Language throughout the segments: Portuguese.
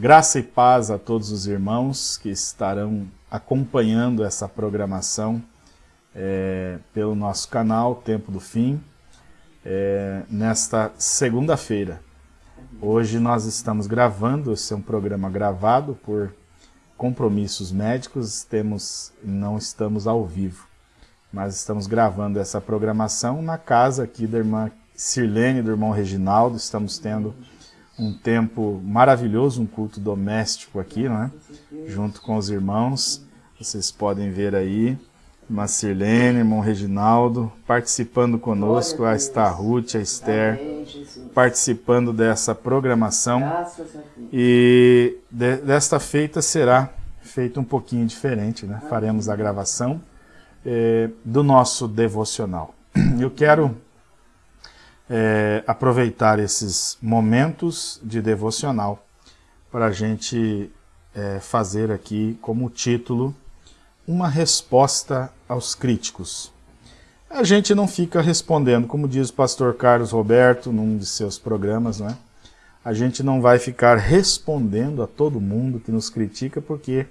Graça e paz a todos os irmãos que estarão acompanhando essa programação é, pelo nosso canal Tempo do Fim, é, nesta segunda-feira. Hoje nós estamos gravando, esse é um programa gravado por compromissos médicos, temos, não estamos ao vivo, mas estamos gravando essa programação na casa aqui da irmã Sirlene, do irmão Reginaldo, estamos tendo um tempo maravilhoso, um culto doméstico aqui, né? junto com os irmãos, vocês podem ver aí, irmã Sirlene, irmão Reginaldo, participando conosco, a está a Ruth, a Esther, participando dessa programação. E de, desta feita será feita um pouquinho diferente, né? Faremos a gravação eh, do nosso devocional. Eu quero eh, aproveitar esses momentos de devocional para a gente eh, fazer aqui como título uma resposta aos críticos. A gente não fica respondendo, como diz o pastor Carlos Roberto num de seus programas, né? A gente não vai ficar respondendo a todo mundo que nos critica, porque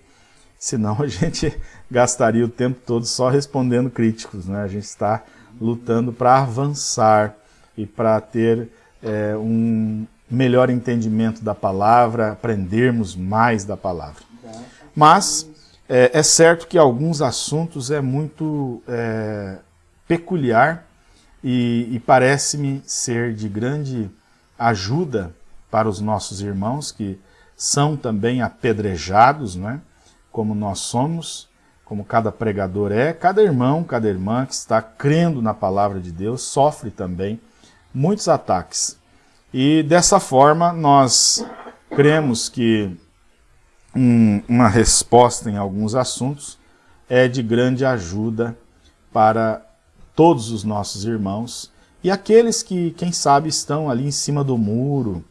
senão a gente gastaria o tempo todo só respondendo críticos, né? A gente está lutando para avançar e para ter é, um melhor entendimento da palavra, aprendermos mais da palavra. Mas é, é certo que alguns assuntos é muito é, peculiar e, e parece-me ser de grande ajuda para os nossos irmãos que são também apedrejados, né? como nós somos, como cada pregador é, cada irmão, cada irmã que está crendo na palavra de Deus sofre também muitos ataques. E dessa forma nós cremos que um, uma resposta em alguns assuntos é de grande ajuda para todos os nossos irmãos e aqueles que, quem sabe, estão ali em cima do muro,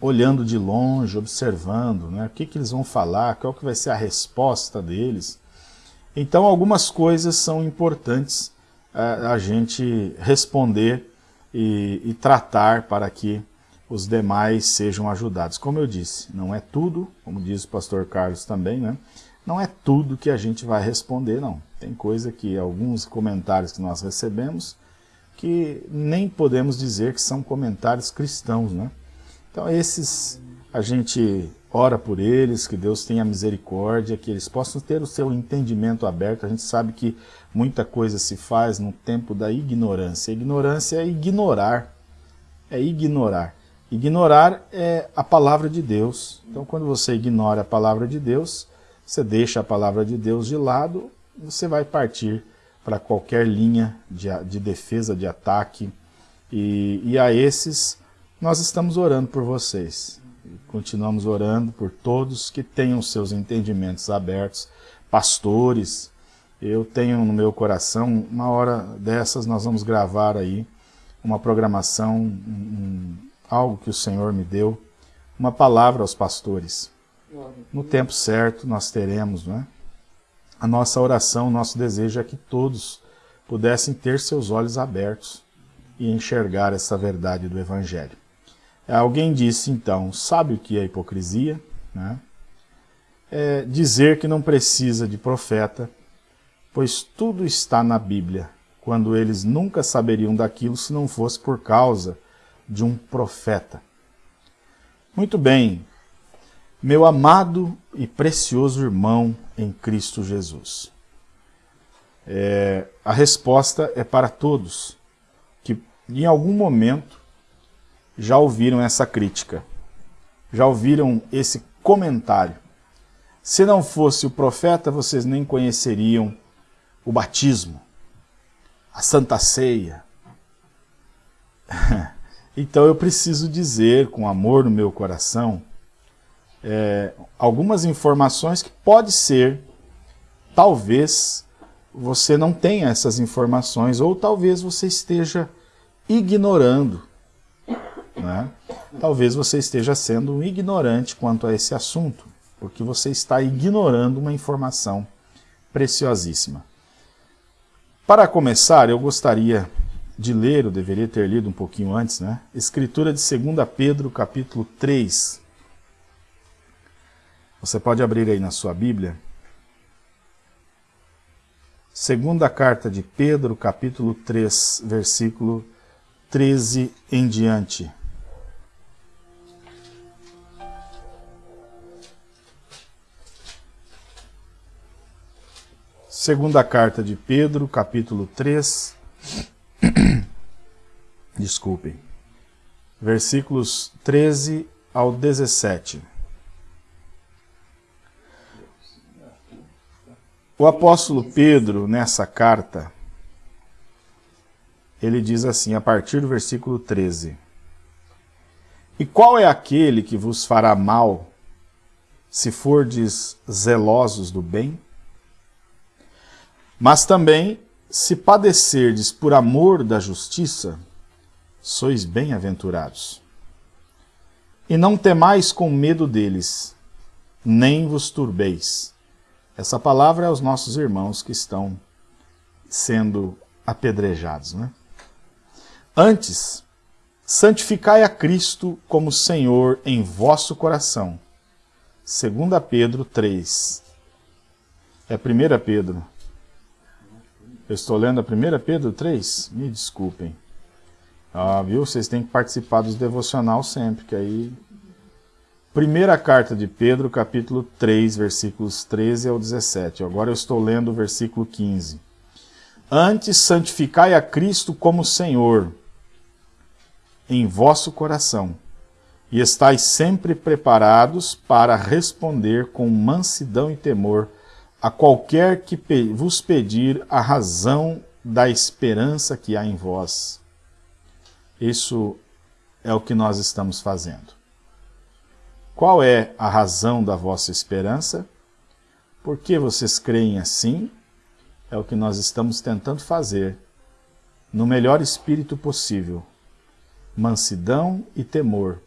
olhando de longe, observando, né? o que, que eles vão falar, qual que vai ser a resposta deles. Então algumas coisas são importantes a, eh, a gente responder e, e tratar para que os demais sejam ajudados. Como eu disse, não é tudo, como diz o pastor Carlos também, né? não é tudo que a gente vai responder, não. Tem coisa que, alguns comentários que nós recebemos, que nem podemos dizer que são comentários cristãos, né? Então esses, a gente ora por eles, que Deus tenha misericórdia, que eles possam ter o seu entendimento aberto. A gente sabe que muita coisa se faz no tempo da ignorância. Ignorância é ignorar, é ignorar. Ignorar é a palavra de Deus. Então, quando você ignora a palavra de Deus, você deixa a palavra de Deus de lado, você vai partir para qualquer linha de, de, defesa, de ataque. E, e a esses, nós estamos orando por vocês. Continuamos orando por todos que tenham seus entendimentos abertos, pastores. Eu tenho no meu coração, uma hora dessas nós vamos gravar aí uma programação, um, algo que o Senhor me deu, uma palavra aos pastores. No tempo certo nós teremos, não é? A nossa oração, o nosso desejo é que todos pudessem ter seus olhos abertos e enxergar essa verdade do Evangelho. Alguém disse então, sabe o que é hipocrisia? Né? É dizer que não precisa de profeta, pois tudo está na Bíblia, quando eles nunca saberiam daquilo se não fosse por causa de um profeta. Muito bem, meu amado e precioso irmão em Cristo Jesus. É, a resposta é para todos que em algum momento já ouviram essa crítica, já ouviram esse comentário. Se não fosse o profeta, vocês nem conheceriam o batismo, a santa ceia. Então eu preciso dizer, com amor no meu coração, é, algumas informações que pode ser, talvez você não tenha essas informações, ou talvez você esteja ignorando. Né? Talvez você esteja sendo ignorante quanto a esse assunto, porque você está ignorando uma informação preciosíssima. Para começar, eu gostaria de ler, eu deveria ter lido um pouquinho antes, né? Escritura de 2 Pedro, capítulo 3. Você pode abrir aí na sua Bíblia. Segunda carta de Pedro, capítulo 3, versículo 13 em diante. Segunda carta de Pedro, capítulo 3. Desculpem. Versículos 13 ao 17. O apóstolo Pedro, nessa carta, ele diz assim, a partir do versículo 13: E qual é aquele que vos fará mal, se fordes zelosos do bem? Mas também, se padecerdes por amor da justiça, sois bem-aventurados. E não temais com medo deles, nem vos turbeis essa palavra é aos nossos irmãos que estão sendo apedrejados. Né? Antes, santificai a Cristo como Senhor em vosso coração. 2 Pedro 3. É 1 Pedro. Eu estou lendo a 1 Pedro 3? Me desculpem. Ah, viu? Vocês têm que participar dos devocional sempre, que aí Primeira carta de Pedro, capítulo 3, versículos 13 ao 17. Agora eu estou lendo o versículo 15. Antes santificai a Cristo como Senhor em vosso coração, e estais sempre preparados para responder com mansidão e temor a qualquer que vos pedir a razão da esperança que há em vós. Isso é o que nós estamos fazendo. Qual é a razão da vossa esperança? Por que vocês creem assim? É o que nós estamos tentando fazer, no melhor espírito possível. Mansidão e temor.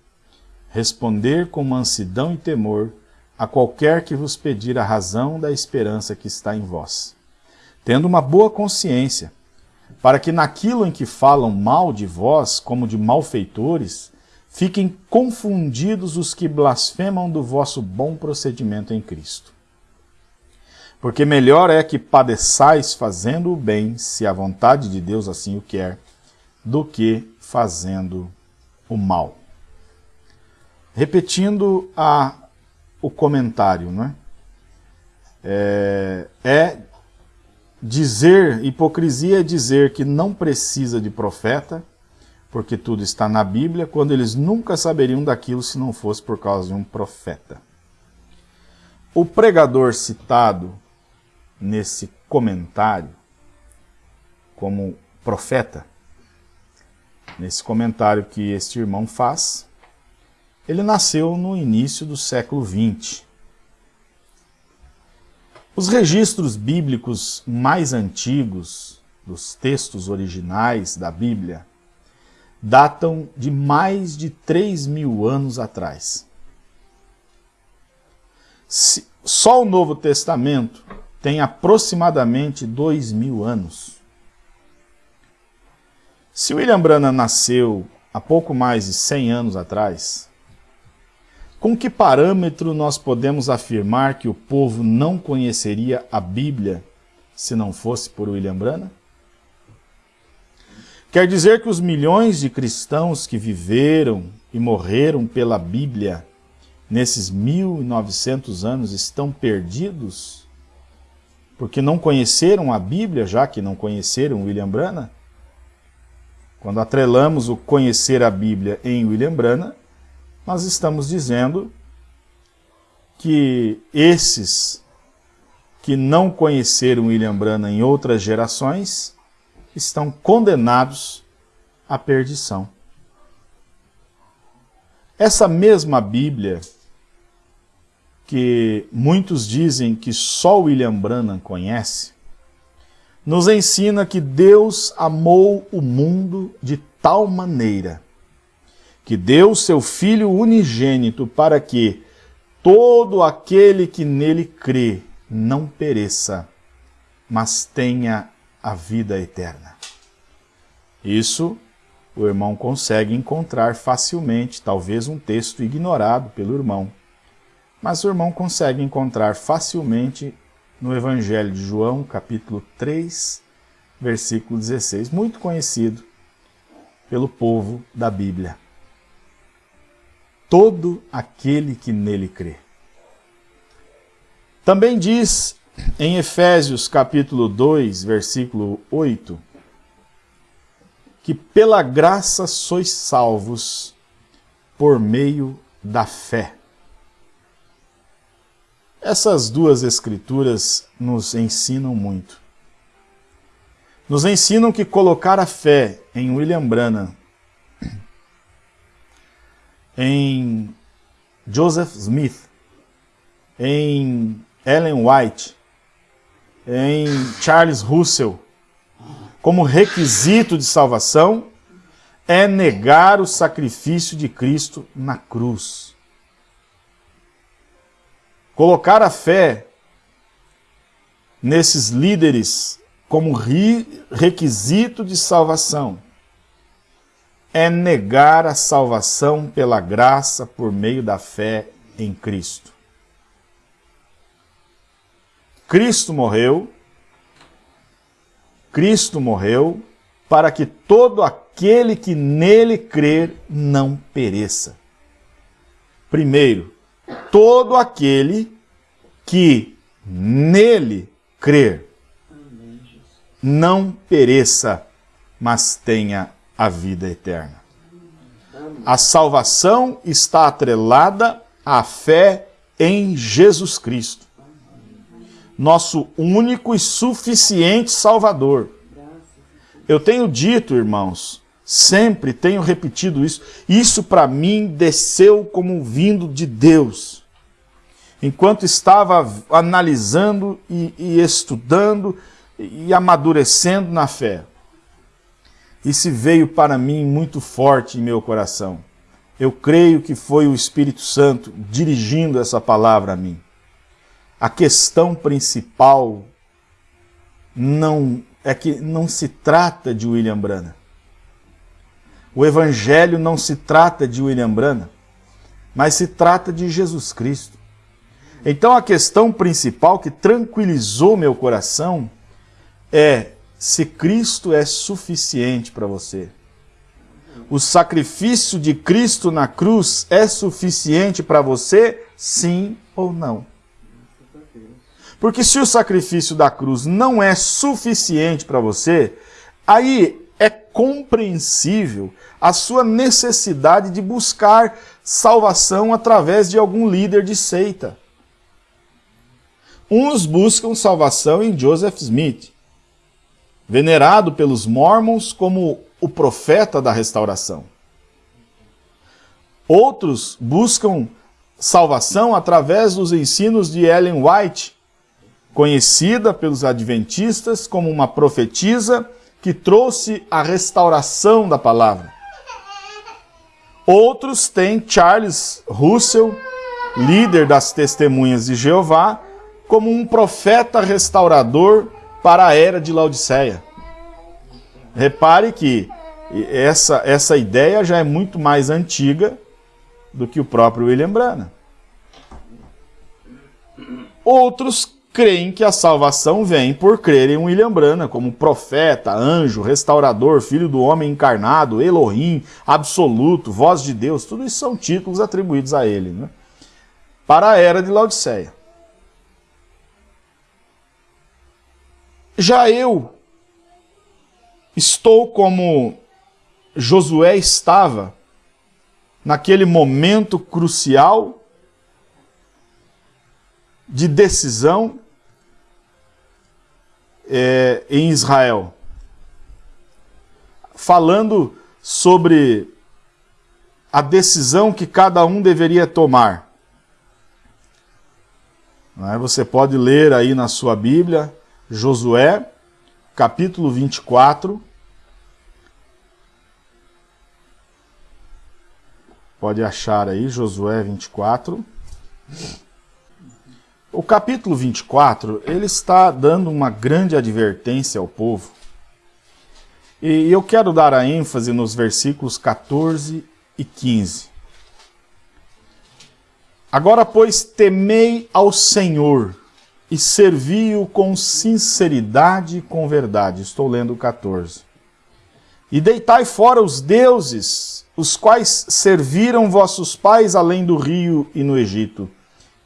Responder com mansidão e temor a qualquer que vos pedir a razão da esperança que está em vós. Tendo uma boa consciência, para que naquilo em que falam mal de vós, como de malfeitores, Fiquem confundidos os que blasfemam do vosso bom procedimento em Cristo. Porque melhor é que padeçais fazendo o bem, se a vontade de Deus assim o quer, do que fazendo o mal. Repetindo a, o comentário, não é? é? É dizer, hipocrisia é dizer que não precisa de profeta, porque tudo está na Bíblia, quando eles nunca saberiam daquilo se não fosse por causa de um profeta. O pregador citado nesse comentário como profeta, nesse comentário que este irmão faz, ele nasceu no início do século XX. Os registros bíblicos mais antigos, dos textos originais da Bíblia, datam de mais de 3 mil anos atrás. Só o Novo Testamento tem aproximadamente 2 mil anos. Se William Branham nasceu há pouco mais de 100 anos atrás, com que parâmetro nós podemos afirmar que o povo não conheceria a Bíblia se não fosse por William Branham? Quer dizer que os milhões de cristãos que viveram e morreram pela Bíblia nesses 1900 anos estão perdidos? Porque não conheceram a Bíblia, já que não conheceram William Branham? Quando atrelamos o conhecer a Bíblia em William Branham, nós estamos dizendo que esses que não conheceram William Branham em outras gerações estão condenados à perdição. Essa mesma Bíblia, que muitos dizem que só William Branham conhece, nos ensina que Deus amou o mundo de tal maneira que deu seu Filho unigênito para que todo aquele que nele crê não pereça, mas tenha a vida eterna. Isso o irmão consegue encontrar facilmente, talvez um texto ignorado pelo irmão, mas o irmão consegue encontrar facilmente no Evangelho de João, capítulo 3, versículo 16, muito conhecido pelo povo da Bíblia. Todo aquele que nele crê. Também diz em Efésios capítulo 2, versículo 8, que pela graça sois salvos por meio da fé. Essas duas escrituras nos ensinam muito. Nos ensinam que colocar a fé em William Branham, em Joseph Smith, em Ellen White, em Charles Russell, como requisito de salvação, é negar o sacrifício de Cristo na cruz. Colocar a fé nesses líderes como requisito de salvação é negar a salvação pela graça por meio da fé em Cristo. Cristo morreu, Cristo morreu para que todo aquele que nele crer não pereça. Primeiro, todo aquele que nele crer não pereça, mas tenha a vida eterna. A salvação está atrelada à fé em Jesus Cristo, nosso único e suficiente Salvador. Eu tenho dito, irmãos, sempre tenho repetido isso, isso para mim desceu como vindo de Deus. Enquanto estava analisando e, e estudando e amadurecendo na fé. Isso veio para mim muito forte em meu coração. Eu creio que foi o Espírito Santo dirigindo essa palavra a mim. A questão principal não é que não se trata de William Branham. O evangelho não se trata de William Branham, mas se trata de Jesus Cristo. Então a questão principal que tranquilizou meu coração é se Cristo é suficiente para você. O sacrifício de Cristo na cruz é suficiente para você, sim ou não? Porque se o sacrifício da cruz não é suficiente para você, aí é compreensível a sua necessidade de buscar salvação através de algum líder de seita. Uns buscam salvação em Joseph Smith, venerado pelos mormons como o profeta da restauração. Outros buscam salvação através dos ensinos de Ellen White, conhecida pelos adventistas como uma profetisa que trouxe a restauração da palavra. Outros têm Charles Russell, líder das Testemunhas de Jeová, como um profeta restaurador para a era de Laodiceia. Repare que essa, essa ideia já é muito mais antiga do que o próprio William Branham. Outros creem que a salvação vem por crerem em William Branham como profeta, anjo, restaurador, filho do homem encarnado, Elohim, absoluto, voz de Deus, tudo isso são títulos atribuídos a ele, né? para a era de Laodiceia. Já eu estou como Josué estava naquele momento crucial de decisão é, em Israel, falando sobre a decisão que cada um deveria tomar. É? Você pode ler aí na sua Bíblia, Josué, capítulo 24. Pode achar aí, Josué 24. O capítulo 24, ele está dando uma grande advertência ao povo. E eu quero dar a ênfase nos versículos 14 e 15. Agora, pois, temei ao Senhor e servi-o com sinceridade e com verdade. Estou lendo o 14. E deitai fora os deuses, os quais serviram vossos pais além do rio e no Egito,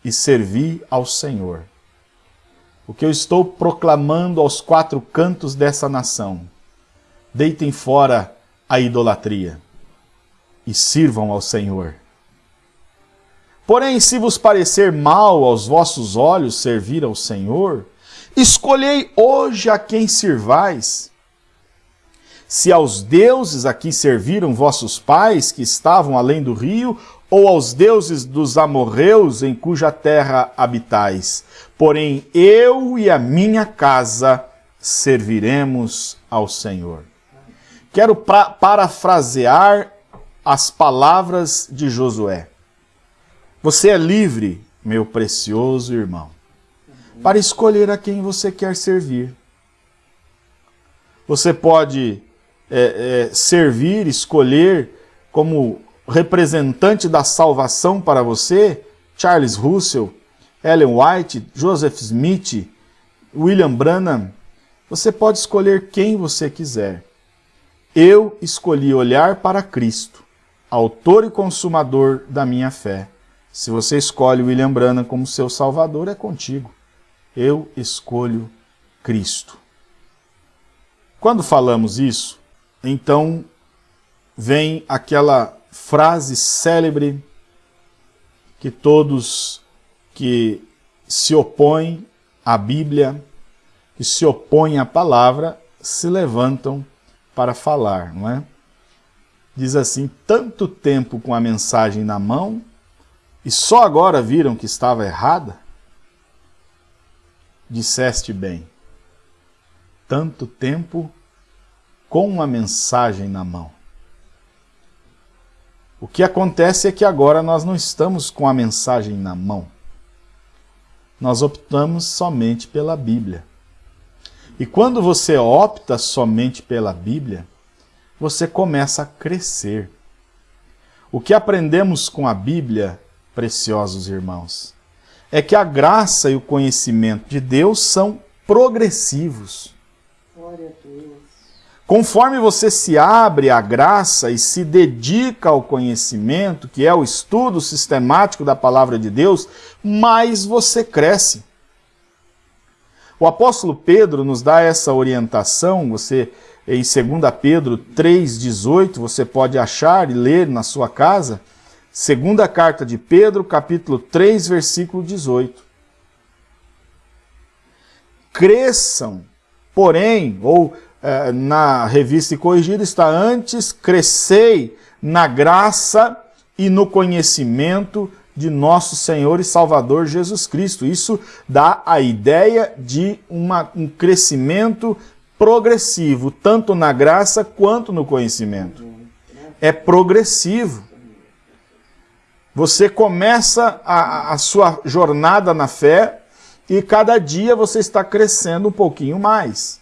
e servi ao Senhor. O que eu estou proclamando aos quatro cantos dessa nação. Deitem fora a idolatria e sirvam ao Senhor. Porém, se vos parecer mal aos vossos olhos servir ao Senhor, escolhei hoje a quem sirvais. Se aos deuses a que serviram vossos pais, que estavam além do rio, ou aos deuses dos amorreus em cuja terra habitais. Porém, eu e a minha casa serviremos ao Senhor. Quero parafrasear as palavras de Josué. Você é livre, meu precioso irmão, para escolher a quem você quer servir. Você pode é, é, servir, escolher como representante da salvação para você Charles Russell, Ellen White, Joseph Smith, William Branham. Você pode escolher quem você quiser. Eu escolhi olhar para Cristo, autor e consumador da minha fé se você escolhe William Branham como seu salvador, é contigo. Eu escolho Cristo. Quando falamos isso, então vem aquela frase célebre que todos que se opõem à Bíblia, que se opõem à palavra, se levantam para falar, não é? Diz assim, tanto tempo com a mensagem na mão e só agora viram que estava errada? Disseste bem, tanto tempo com uma mensagem na mão. O que acontece é que agora nós não estamos com a mensagem na mão. Nós optamos somente pela Bíblia. E quando você opta somente pela Bíblia, você começa a crescer. O que aprendemos com a Bíblia preciosos irmãos, é que a graça e o conhecimento de Deus são progressivos. Conforme você se abre à graça e se dedica ao conhecimento, que é o estudo sistemático da palavra de Deus, mais você cresce. O apóstolo Pedro nos dá essa orientação, você em 2 Pedro 3,18, você pode achar e ler na sua casa, Segunda carta de Pedro, capítulo 3, versículo 18. Cresçam, porém, ou eh, na revista corrigida está antes, crescei na graça e no conhecimento de nosso Senhor e Salvador Jesus Cristo. Isso dá a ideia de uma, um crescimento progressivo, tanto na graça quanto no conhecimento. É progressivo. Você começa a, a sua jornada na fé e cada dia você está crescendo um pouquinho mais.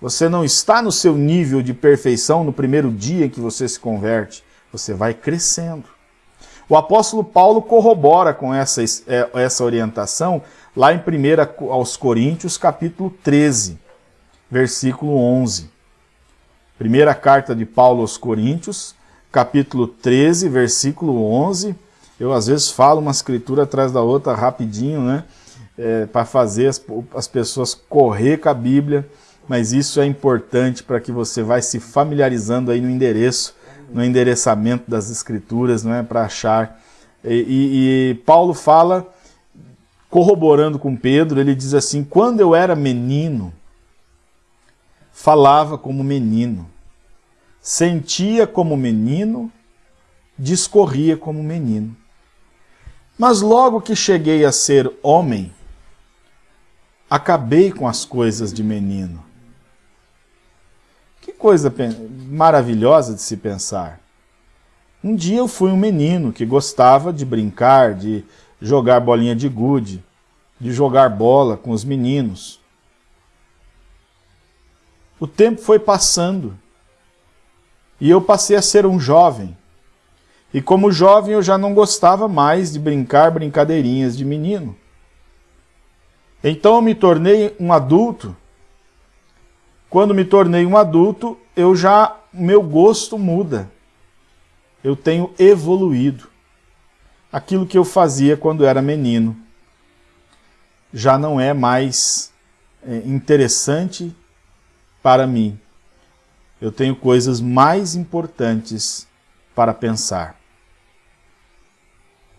Você não está no seu nível de perfeição no primeiro dia que você se converte. Você vai crescendo. O apóstolo Paulo corrobora com essa, é, essa orientação lá em 1 aos Coríntios, capítulo 13, versículo 11. Primeira carta de Paulo aos Coríntios, capítulo 13, versículo 11 eu às vezes falo uma escritura atrás da outra rapidinho, né? É, para fazer as, as pessoas correr com a Bíblia, mas isso é importante para que você vai se familiarizando aí no endereço, no endereçamento das escrituras, não é? Para achar. E, e, e Paulo fala, corroborando com Pedro, ele diz assim, quando eu era menino, falava como menino, sentia como menino, discorria como menino. Mas logo que cheguei a ser homem, acabei com as coisas de menino. Que coisa maravilhosa de se pensar. Um dia eu fui um menino que gostava de brincar, de jogar bolinha de gude, de jogar bola com os meninos. O tempo foi passando e eu passei a ser um jovem. E como jovem eu já não gostava mais de brincar brincadeirinhas de menino. Então eu me tornei um adulto. Quando me tornei um adulto, eu já meu gosto muda. Eu tenho evoluído. Aquilo que eu fazia quando era menino já não é mais é, interessante para mim. Eu tenho coisas mais importantes para pensar.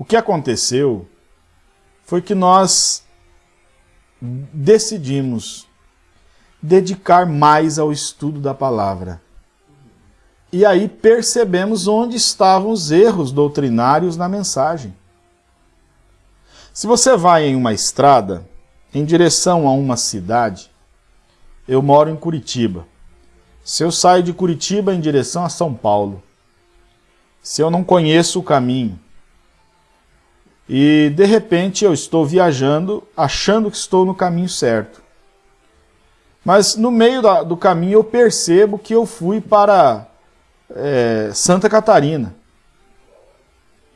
O que aconteceu foi que nós decidimos dedicar mais ao estudo da palavra. E aí percebemos onde estavam os erros doutrinários na mensagem. Se você vai em uma estrada em direção a uma cidade, eu moro em Curitiba. Se eu saio de Curitiba em direção a São Paulo, se eu não conheço o caminho, e de repente eu estou viajando achando que estou no caminho certo. Mas no meio da, do caminho eu percebo que eu fui para é, Santa Catarina.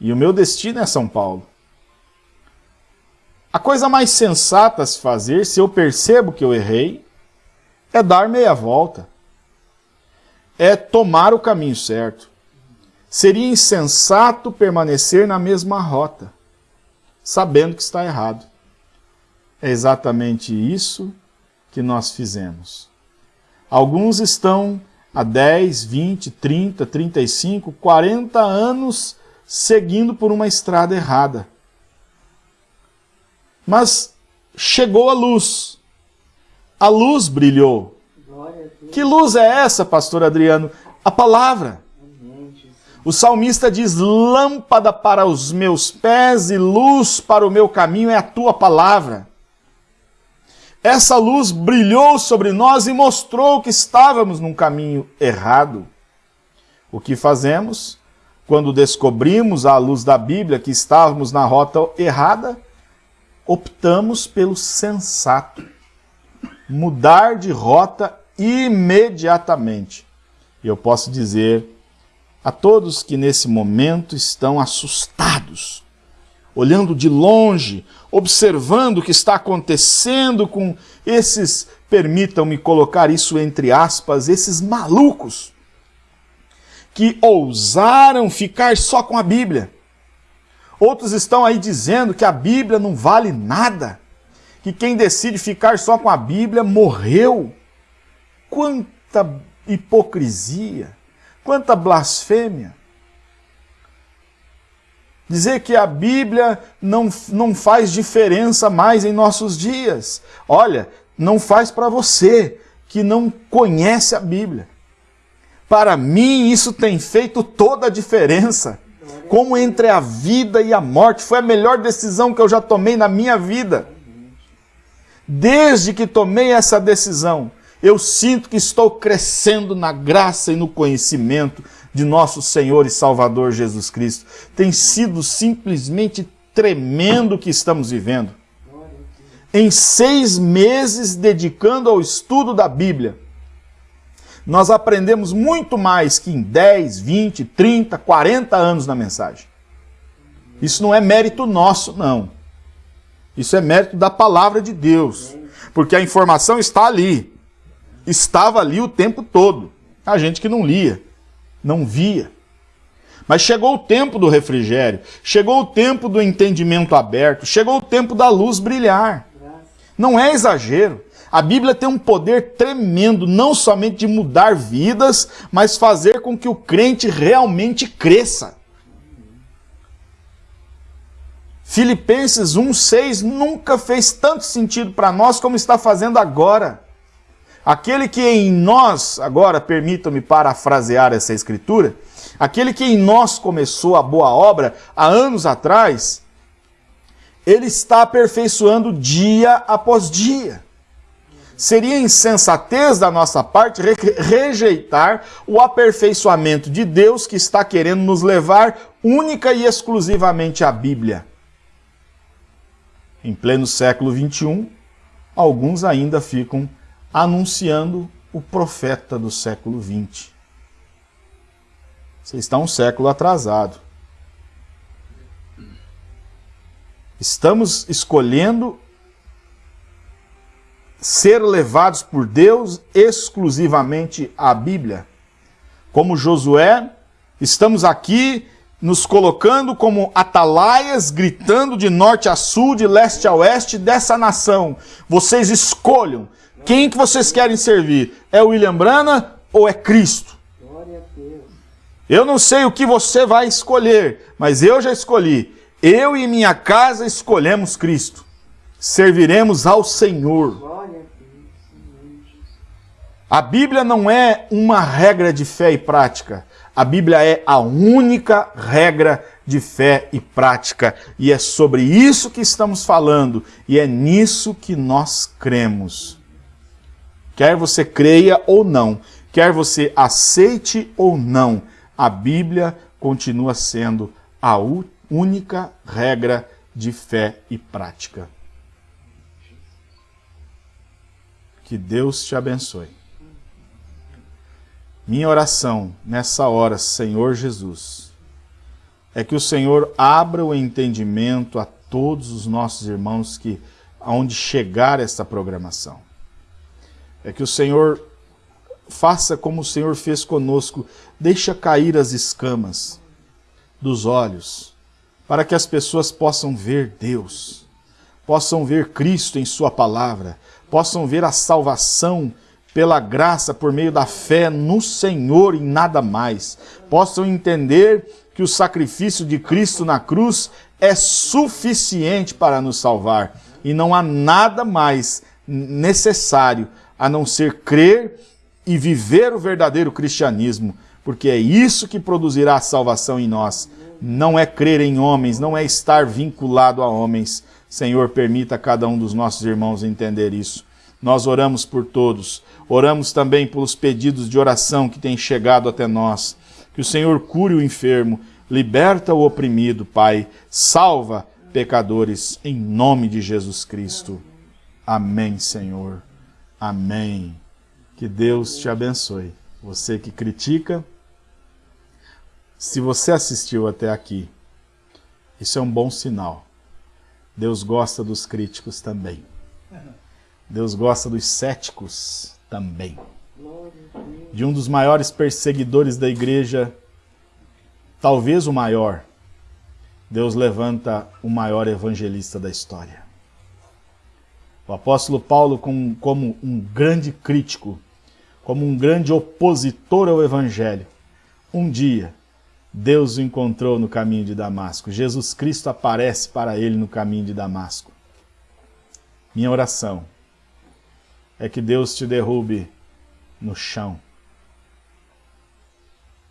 E o meu destino é São Paulo. A coisa mais sensata a se fazer, se eu percebo que eu errei, é dar meia volta. É tomar o caminho certo. Seria insensato permanecer na mesma rota, sabendo que está errado. É exatamente isso que nós fizemos. Alguns estão há 10, 20, 30, 35, 40 anos seguindo por uma estrada errada. Mas chegou a luz. A luz brilhou. Que luz é essa, pastor Adriano? A palavra. O salmista diz: Lâmpada para os meus pés e luz para o meu caminho é a tua palavra. Essa luz brilhou sobre nós e mostrou que estávamos num caminho errado. O que fazemos? Quando descobrimos à luz da Bíblia que estávamos na rota errada, optamos pelo sensato. Mudar de rota imediatamente. E eu posso dizer a todos que nesse momento estão assustados, olhando de longe, observando o que está acontecendo com esses, permitam-me colocar isso entre aspas, esses malucos que ousaram ficar só com a Bíblia. Outros estão aí dizendo que a Bíblia não vale nada, que quem decide ficar só com a Bíblia morreu. Quanta hipocrisia, quanta blasfêmia. Dizer que a Bíblia não, não faz diferença mais em nossos dias. Olha, não faz para você que não conhece a Bíblia. Para mim, isso tem feito toda a diferença. Como entre a vida e a morte. Foi a melhor decisão que eu já tomei na minha vida. Desde que tomei essa decisão, eu sinto que estou crescendo na graça e no conhecimento de nosso Senhor e Salvador Jesus Cristo. Tem sido simplesmente tremendo o que estamos vivendo. Em seis meses dedicando ao estudo da Bíblia, nós aprendemos muito mais que em 10, 20, 30, 40 anos na mensagem. Isso não é mérito nosso, não. Isso é mérito da palavra de Deus. Porque a informação está ali. Estava ali o tempo todo. A gente que não lia não via. Mas chegou o tempo do refrigério, chegou o tempo do entendimento aberto, chegou o tempo da luz brilhar. Não é exagero. A Bíblia tem um poder tremendo, não somente de mudar vidas, mas fazer com que o crente realmente cresça. Filipenses 1,6 nunca fez tanto sentido para nós como está fazendo agora. Aquele que em nós, agora permitam-me parafrasear essa escritura, aquele que em nós começou a boa obra há anos atrás, ele está aperfeiçoando dia após dia. Seria insensatez da nossa parte rejeitar o aperfeiçoamento de Deus que está querendo nos levar única e exclusivamente à Bíblia. Em pleno século XXI, alguns ainda ficam anunciando o profeta do século XX. Você está um século atrasado. Estamos escolhendo ser levados por Deus exclusivamente à Bíblia. Como Josué, estamos aqui nos colocando como atalaias, gritando de norte a sul, de leste a oeste dessa nação. Vocês escolham quem que vocês querem servir. É o William Brana ou é Cristo? Eu não sei o que você vai escolher, mas eu já escolhi. Eu e minha casa escolhemos Cristo. Serviremos ao Senhor. A Bíblia não é uma regra de fé e prática. A Bíblia é a única regra de fé e prática. E é sobre isso que estamos falando. E é nisso que nós cremos. Quer você creia ou não, quer você aceite ou não, a Bíblia continua sendo a única regra de fé e prática. Que Deus te abençoe. Minha oração nessa hora, Senhor Jesus, é que o Senhor abra o entendimento a todos os nossos irmãos que aonde chegar esta programação. É que o Senhor faça como o Senhor fez conosco, deixa cair as escamas dos olhos, para que as pessoas possam ver Deus, possam ver Cristo em sua palavra, possam ver a salvação pela graça, por meio da fé no Senhor e nada mais, possam entender que o sacrifício de Cristo na cruz é suficiente para nos salvar. E não há nada mais necessário a não ser crer e viver o verdadeiro cristianismo, porque é isso que produzirá a salvação em nós. Não é crer em homens, não é estar vinculado a homens. Senhor, permita a cada um dos nossos irmãos entender isso. Nós oramos por todos, Oramos também pelos pedidos de oração que têm chegado até nós. Que o Senhor cure o enfermo, liberta o oprimido, Pai. Salva pecadores, em nome de Jesus Cristo. Amém, Senhor. Amém. Que Deus te abençoe. Você que critica, se você assistiu até aqui, isso é um bom sinal. Deus gosta dos críticos também. Deus gosta dos céticos também. De um dos maiores perseguidores da igreja, talvez o maior, Deus levanta o maior evangelista da história. O apóstolo Paulo, como, um grande crítico, como um grande opositor ao evangelho, um dia Deus o encontrou no caminho de Damasco. Jesus Cristo aparece para ele no caminho de Damasco. Minha oração é que Deus te derrube no chão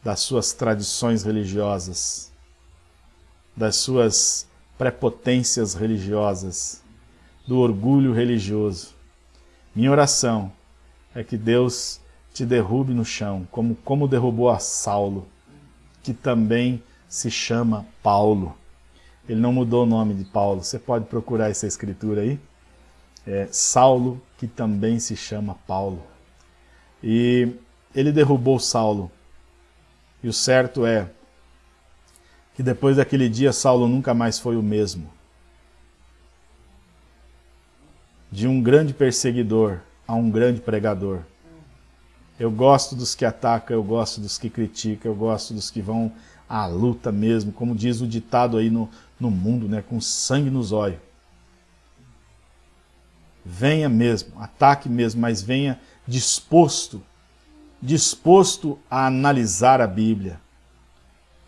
das suas tradições religiosas, das suas prepotências religiosas, do orgulho religioso. Minha oração é que Deus te derrube no chão, como, como derrubou a Saulo, que também se chama Paulo. Ele não mudou o nome de Paulo. Você pode procurar essa escritura aí é, Saulo, que também se chama Paulo. E ele derrubou Saulo. E o certo é que depois daquele dia Saulo nunca mais foi o mesmo. De um grande perseguidor a um grande pregador. Eu gosto dos que atacam, eu gosto dos que criticam, eu gosto dos que vão à luta mesmo, como diz o ditado aí no, no mundo, né, com sangue nos olhos venha mesmo, ataque mesmo, mas venha disposto, disposto a analisar a Bíblia.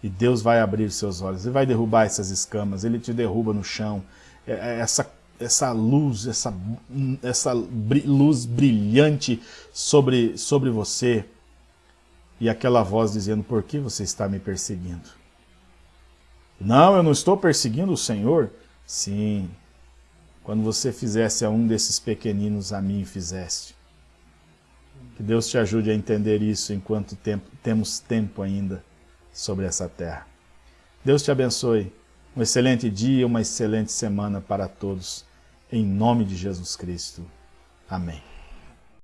E Deus vai abrir seus olhos, Ele vai derrubar essas escamas, Ele te derruba no chão. É, é, essa, essa luz, essa, essa luz brilhante sobre, sobre você. E aquela voz dizendo, por que você está me perseguindo? Não, eu não estou perseguindo o Senhor. Sim, quando você fizesse a um desses pequeninos, a mim fizeste. Que Deus te ajude a entender isso enquanto tempo, temos tempo ainda sobre essa terra. Deus te abençoe. Um excelente dia, uma excelente semana para todos. Em nome de Jesus Cristo. Amém.